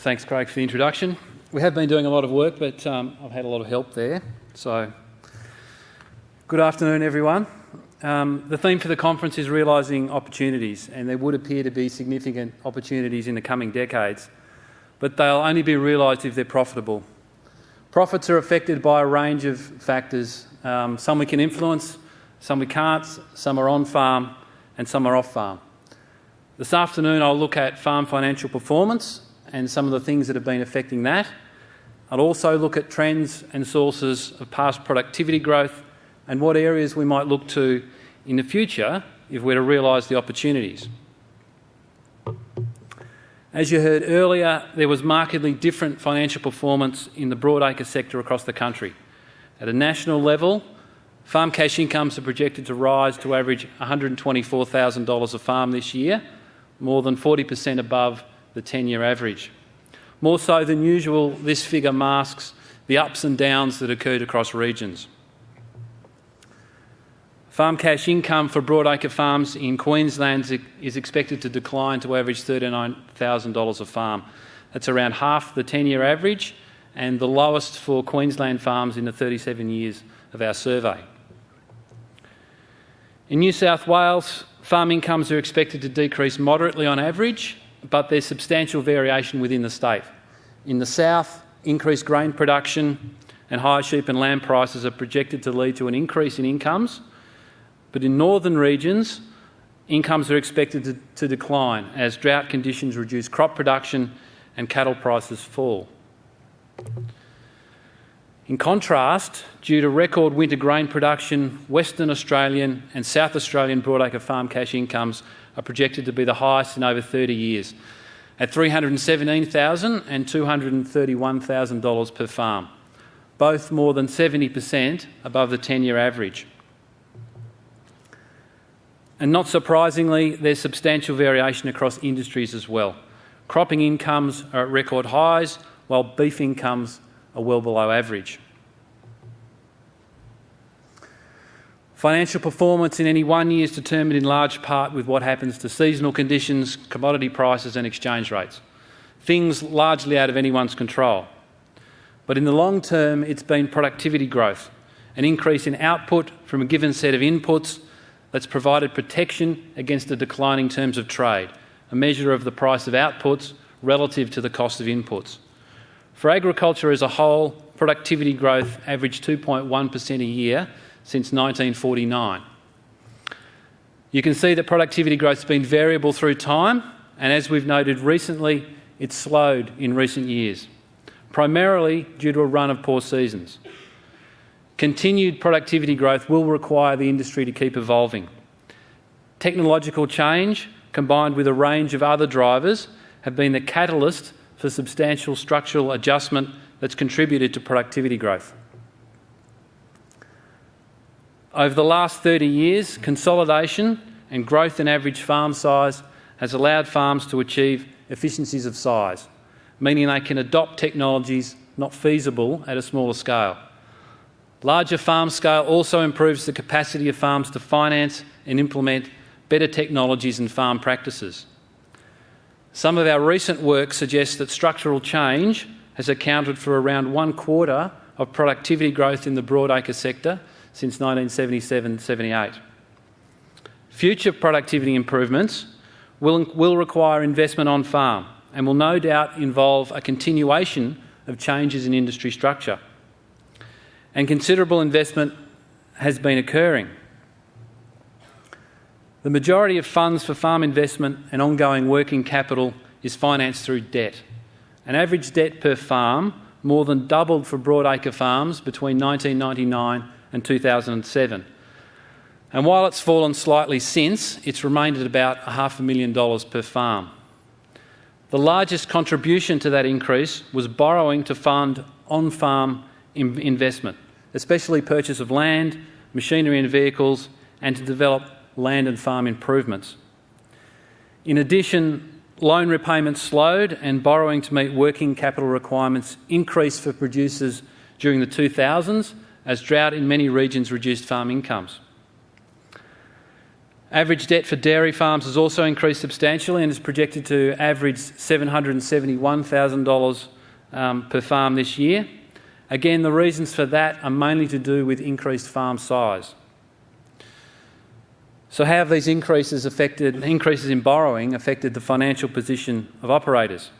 thanks, Craig, for the introduction. We have been doing a lot of work, but um, I've had a lot of help there. So, good afternoon, everyone. Um, the theme for the conference is realising opportunities, and there would appear to be significant opportunities in the coming decades, but they'll only be realised if they're profitable. Profits are affected by a range of factors. Um, some we can influence, some we can't, some are on farm, and some are off farm. This afternoon, I'll look at farm financial performance and some of the things that have been affecting that. I'll also look at trends and sources of past productivity growth and what areas we might look to in the future if we're to realise the opportunities. As you heard earlier, there was markedly different financial performance in the broadacre sector across the country. At a national level, farm cash incomes are projected to rise to average $124,000 a farm this year, more than 40% above the 10-year average. More so than usual, this figure masks the ups and downs that occurred across regions. Farm cash income for broadacre farms in Queensland is expected to decline to average $39,000 a farm. That's around half the 10-year average and the lowest for Queensland farms in the 37 years of our survey. In New South Wales, farm incomes are expected to decrease moderately on average but there's substantial variation within the state. In the south, increased grain production and higher sheep and lamb prices are projected to lead to an increase in incomes, but in northern regions, incomes are expected to, to decline as drought conditions reduce crop production and cattle prices fall. In contrast, due to record winter grain production, Western Australian and South Australian broadacre farm cash incomes are projected to be the highest in over 30 years, at $317,000 and $231,000 per farm, both more than 70% above the 10-year average. And not surprisingly, there's substantial variation across industries as well. Cropping incomes are at record highs, while beef incomes are well below average. Financial performance in any one year is determined in large part with what happens to seasonal conditions, commodity prices and exchange rates, things largely out of anyone's control. But in the long term, it's been productivity growth, an increase in output from a given set of inputs that's provided protection against the declining terms of trade, a measure of the price of outputs relative to the cost of inputs. For agriculture as a whole, productivity growth averaged 2.1% a year since 1949. You can see that productivity growth has been variable through time, and as we've noted recently, it's slowed in recent years, primarily due to a run of poor seasons. Continued productivity growth will require the industry to keep evolving. Technological change, combined with a range of other drivers, have been the catalyst for substantial structural adjustment that's contributed to productivity growth. Over the last 30 years, consolidation and growth in average farm size has allowed farms to achieve efficiencies of size, meaning they can adopt technologies not feasible at a smaller scale. Larger farm scale also improves the capacity of farms to finance and implement better technologies and farm practices. Some of our recent work suggests that structural change has accounted for around one quarter of productivity growth in the broadacre sector since 1977-78. Future productivity improvements will, will require investment on farm and will no doubt involve a continuation of changes in industry structure. And considerable investment has been occurring. The majority of funds for farm investment and ongoing working capital is financed through debt. An average debt per farm more than doubled for broadacre farms between 1999 and 2007. And while it's fallen slightly since, it's remained at about a half a million dollars per farm. The largest contribution to that increase was borrowing to fund on-farm investment, especially purchase of land, machinery and vehicles, and to develop land and farm improvements. In addition, loan repayments slowed and borrowing to meet working capital requirements increased for producers during the 2000s as drought in many regions reduced farm incomes. Average debt for dairy farms has also increased substantially and is projected to average $771,000 um, per farm this year. Again, the reasons for that are mainly to do with increased farm size. So how have these increases affected, increases in borrowing affected the financial position of operators?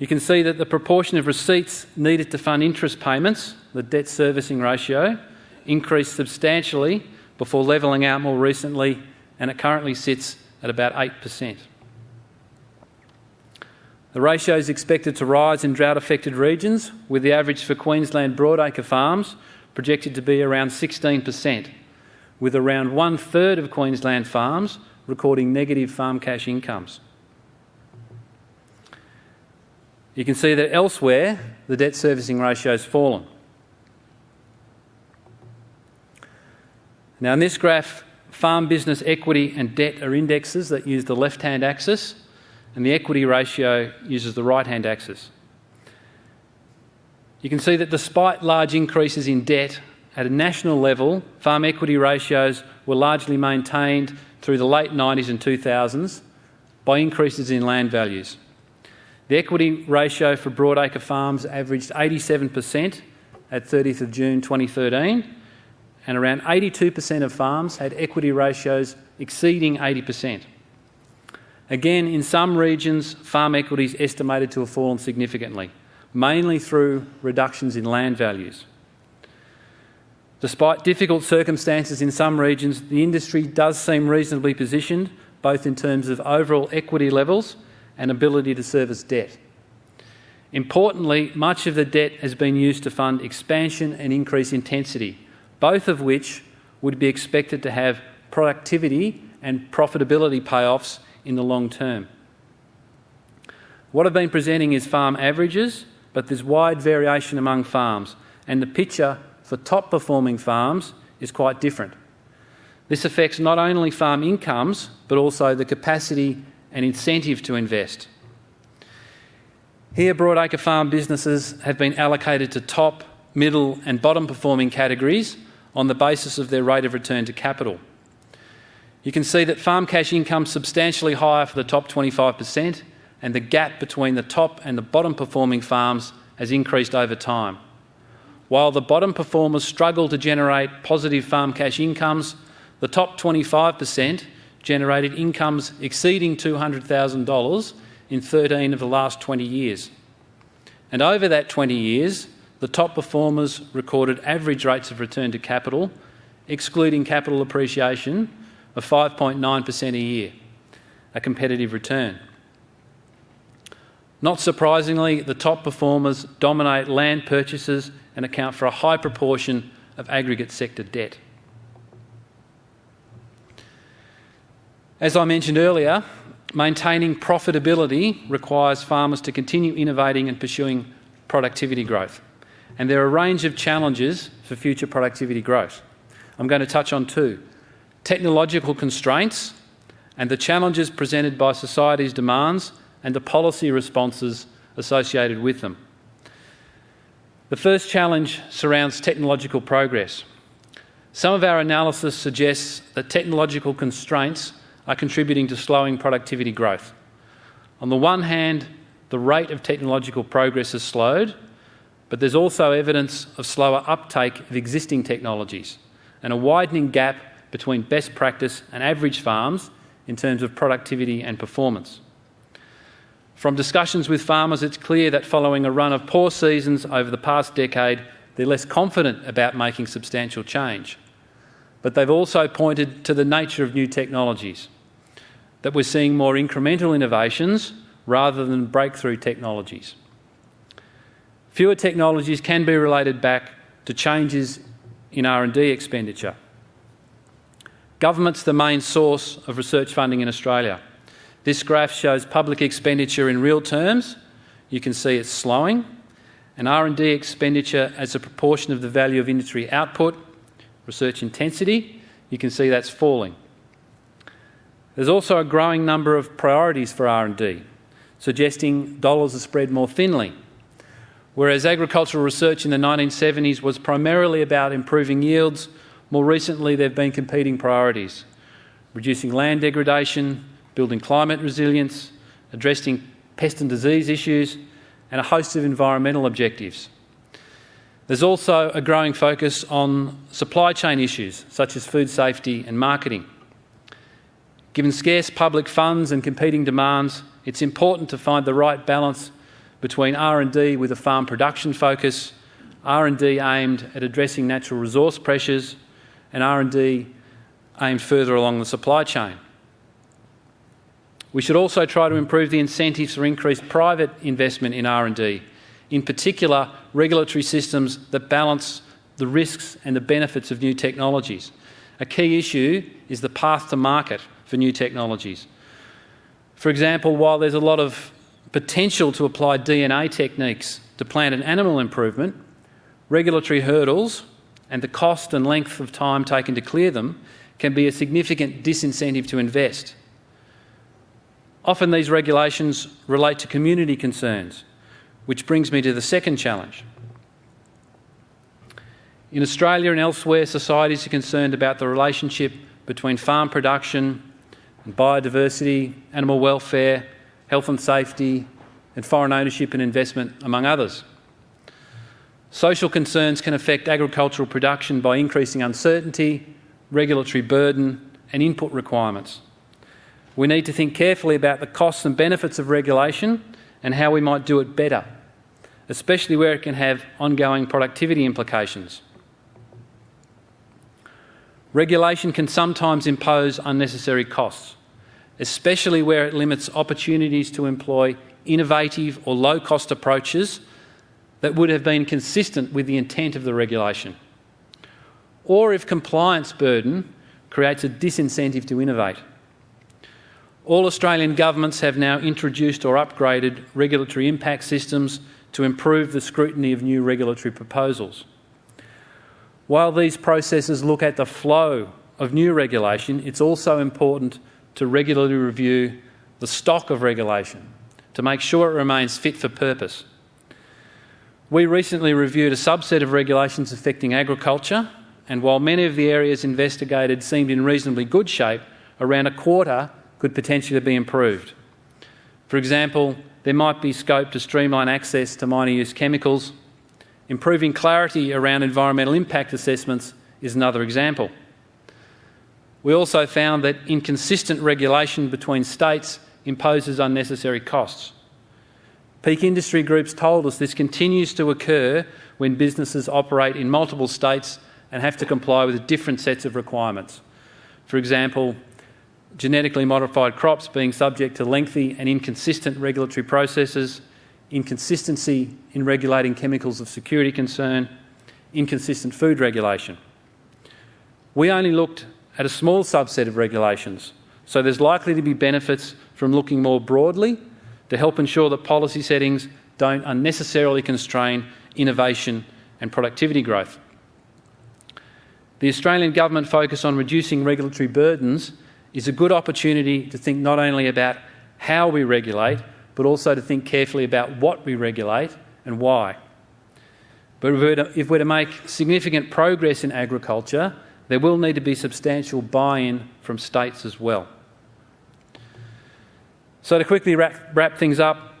You can see that the proportion of receipts needed to fund interest payments, the debt servicing ratio, increased substantially before levelling out more recently and it currently sits at about 8%. The ratio is expected to rise in drought affected regions, with the average for Queensland broadacre farms projected to be around 16%, with around one third of Queensland farms recording negative farm cash incomes. You can see that elsewhere the debt servicing ratio has fallen. Now, in this graph, farm business equity and debt are indexes that use the left hand axis and the equity ratio uses the right-hand axis. You can see that despite large increases in debt at a national level, farm equity ratios were largely maintained through the late 90s and 2000s by increases in land values. The equity ratio for broadacre farms averaged 87% at 30th of June 2013 and around 82% of farms had equity ratios exceeding 80%. Again, in some regions, farm equity is estimated to have fallen significantly, mainly through reductions in land values. Despite difficult circumstances in some regions, the industry does seem reasonably positioned, both in terms of overall equity levels and ability to service debt. Importantly, much of the debt has been used to fund expansion and increase intensity, both of which would be expected to have productivity and profitability payoffs in the long term. What I've been presenting is farm averages, but there's wide variation among farms, and the picture for top performing farms is quite different. This affects not only farm incomes, but also the capacity and incentive to invest. Here, broadacre farm businesses have been allocated to top, middle, and bottom performing categories on the basis of their rate of return to capital. You can see that farm cash income is substantially higher for the top 25% and the gap between the top and the bottom performing farms has increased over time. While the bottom performers struggle to generate positive farm cash incomes, the top 25% generated incomes exceeding $200,000 in 13 of the last 20 years. And over that 20 years, the top performers recorded average rates of return to capital, excluding capital appreciation, of 5.9% a year, a competitive return. Not surprisingly, the top performers dominate land purchases and account for a high proportion of aggregate sector debt. As I mentioned earlier, maintaining profitability requires farmers to continue innovating and pursuing productivity growth. And there are a range of challenges for future productivity growth. I'm going to touch on two technological constraints and the challenges presented by society's demands and the policy responses associated with them. The first challenge surrounds technological progress. Some of our analysis suggests that technological constraints are contributing to slowing productivity growth. On the one hand, the rate of technological progress has slowed, but there's also evidence of slower uptake of existing technologies and a widening gap between best practice and average farms in terms of productivity and performance. From discussions with farmers, it's clear that following a run of poor seasons over the past decade, they're less confident about making substantial change. But they've also pointed to the nature of new technologies, that we're seeing more incremental innovations rather than breakthrough technologies. Fewer technologies can be related back to changes in R&D expenditure. Government's the main source of research funding in Australia. This graph shows public expenditure in real terms. You can see it's slowing. And R&D expenditure as a proportion of the value of industry output, research intensity, you can see that's falling. There's also a growing number of priorities for R&D, suggesting dollars are spread more thinly. Whereas agricultural research in the 1970s was primarily about improving yields more recently, there have been competing priorities reducing land degradation, building climate resilience, addressing pest and disease issues, and a host of environmental objectives. There's also a growing focus on supply chain issues such as food safety and marketing. Given scarce public funds and competing demands, it's important to find the right balance between R&D with a farm production focus, R&D aimed at addressing natural resource pressures, and R&D aimed further along the supply chain. We should also try to improve the incentives for increased private investment in R&D in particular regulatory systems that balance the risks and the benefits of new technologies. A key issue is the path to market for new technologies. For example, while there's a lot of potential to apply DNA techniques to plant and animal improvement, regulatory hurdles and the cost and length of time taken to clear them can be a significant disincentive to invest. Often these regulations relate to community concerns which brings me to the second challenge. In Australia and elsewhere, societies are concerned about the relationship between farm production and biodiversity, animal welfare, health and safety, and foreign ownership and investment, among others. Social concerns can affect agricultural production by increasing uncertainty, regulatory burden, and input requirements. We need to think carefully about the costs and benefits of regulation and how we might do it better, especially where it can have ongoing productivity implications. Regulation can sometimes impose unnecessary costs, especially where it limits opportunities to employ innovative or low-cost approaches that would have been consistent with the intent of the regulation. Or if compliance burden creates a disincentive to innovate. All Australian governments have now introduced or upgraded regulatory impact systems to improve the scrutiny of new regulatory proposals. While these processes look at the flow of new regulation, it's also important to regularly review the stock of regulation to make sure it remains fit for purpose. We recently reviewed a subset of regulations affecting agriculture, and while many of the areas investigated seemed in reasonably good shape, around a quarter could potentially be improved. For example, there might be scope to streamline access to minor use chemicals. Improving clarity around environmental impact assessments is another example. We also found that inconsistent regulation between states imposes unnecessary costs. Peak industry groups told us this continues to occur when businesses operate in multiple states and have to comply with different sets of requirements. For example, genetically modified crops being subject to lengthy and inconsistent regulatory processes, inconsistency in regulating chemicals of security concern, inconsistent food regulation. We only looked at a small subset of regulations, so there's likely to be benefits from looking more broadly to help ensure that policy settings don't unnecessarily constrain innovation and productivity growth. The Australian government focus on reducing regulatory burdens is a good opportunity to think not only about how we regulate, but also to think carefully about what we regulate and why. But if we're, to, if we're to, make significant progress in agriculture, there will need to be substantial buy-in from states as well. So to quickly wrap, wrap things up,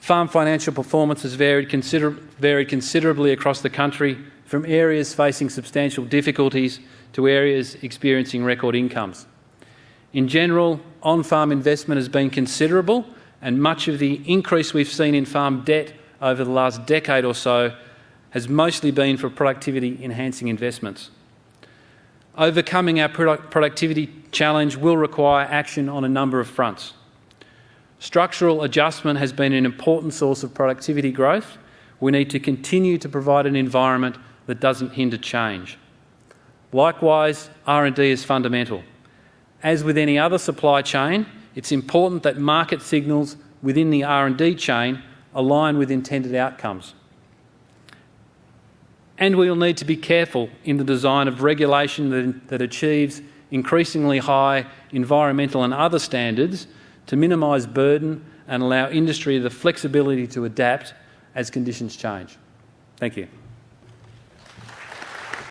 farm financial performance has varied, consider varied considerably across the country, from areas facing substantial difficulties to areas experiencing record incomes. In general, on-farm investment has been considerable and much of the increase we've seen in farm debt over the last decade or so has mostly been for productivity enhancing investments. Overcoming our productivity challenge will require action on a number of fronts. Structural adjustment has been an important source of productivity growth. We need to continue to provide an environment that doesn't hinder change. Likewise, R&D is fundamental. As with any other supply chain, it's important that market signals within the R&D chain align with intended outcomes. And we'll need to be careful in the design of regulation that, that achieves increasingly high environmental and other standards to minimise burden and allow industry the flexibility to adapt as conditions change. Thank you.